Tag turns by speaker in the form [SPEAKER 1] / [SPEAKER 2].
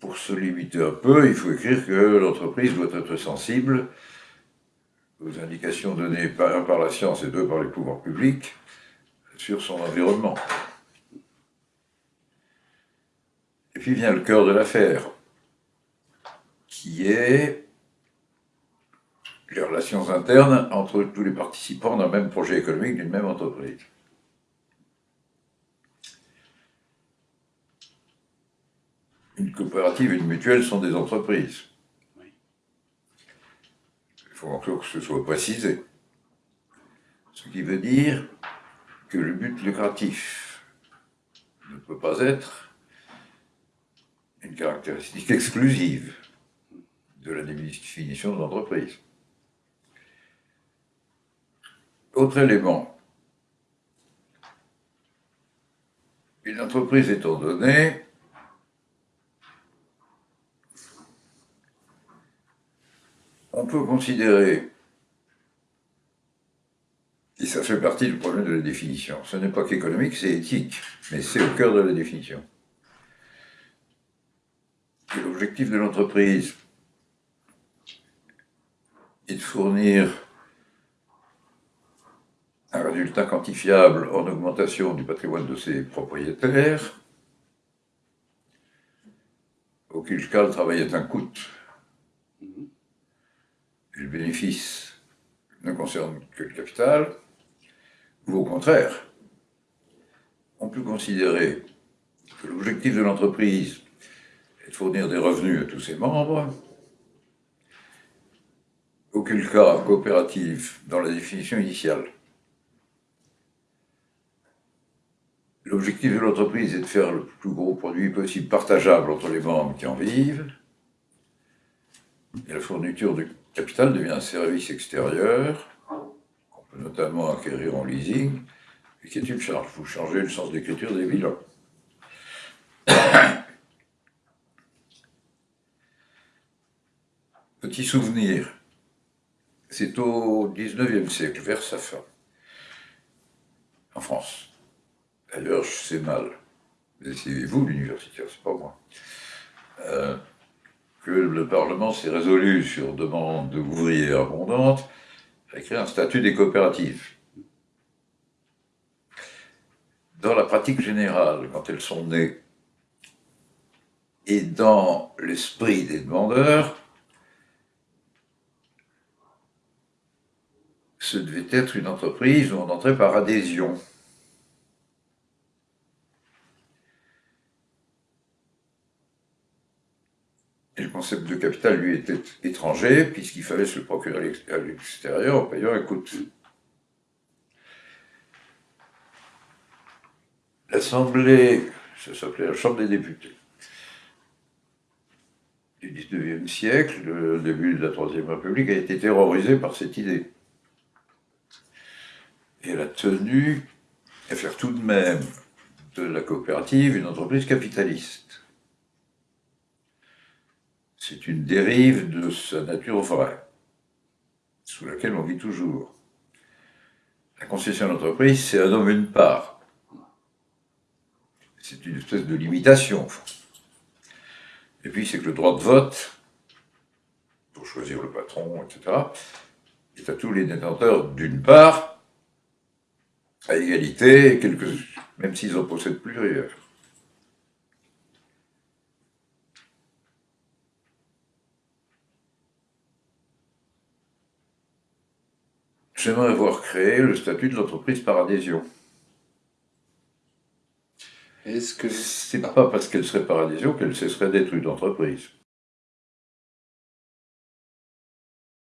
[SPEAKER 1] pour se limiter un peu, il faut écrire que l'entreprise doit être sensible aux indications données un par la science et deux par les pouvoirs publics sur son environnement. Et puis vient le cœur de l'affaire, qui est les relations internes entre tous les participants d'un même projet économique d'une même entreprise. Une coopérative et une mutuelle sont des entreprises. Il faut encore que ce soit précisé. Ce qui veut dire que le but lucratif ne peut pas être une caractéristique exclusive de la définition de l'entreprise. Autre élément. Une entreprise étant donnée, on peut considérer, et ça fait partie du problème de la définition, ce n'est pas qu'économique, c'est éthique, mais c'est au cœur de la définition. L'objectif de l'entreprise est de fournir un résultat quantifiable en augmentation du patrimoine de ses propriétaires, auquel cas le travail est un coût. Bénéfice ne concerne que le capital, ou au contraire, on peut considérer que l'objectif de l'entreprise est de fournir des revenus à tous ses membres, auquel cas coopératif dans la définition initiale. L'objectif de l'entreprise est de faire le plus gros produit possible partageable entre les membres qui en vivent. Et la fourniture du capital devient un service extérieur, qu'on peut notamment acquérir en leasing, et qui est une charge. Vous changez le sens d'écriture des bilans. Petit souvenir, c'est au XIXe siècle, vers sa fin, en France. D'ailleurs, je sais mal, c'est vous l'universitaire, c'est pas moi, euh, que le Parlement s'est résolu, sur demande d'ouvriers abondantes, à créer un statut des coopératives. Dans la pratique générale, quand elles sont nées, et dans l'esprit des demandeurs, ce devait être une entreprise où on entrait par adhésion. Le concept de capital, lui, était étranger, puisqu'il fallait se le procurer à l'extérieur en payant un coût. L'Assemblée, ça s'appelait la Chambre des députés, du 19e siècle, le début de la Troisième République, a été terrorisée par cette idée. Et elle a tenu à faire tout de même de la coopérative une entreprise capitaliste c'est une dérive de sa nature vraie, sous laquelle on vit toujours. La concession d'entreprise, c'est un homme une part. C'est une espèce de limitation. Et puis, c'est que le droit de vote, pour choisir le patron, etc., est à tous les détenteurs d'une part, à égalité, même s'ils en possèdent plusieurs. J'aimerais voir créer le statut de l'entreprise par adhésion. Est-ce que c'est pas parce qu'elle serait par adhésion qu'elle cesserait d'être une entreprise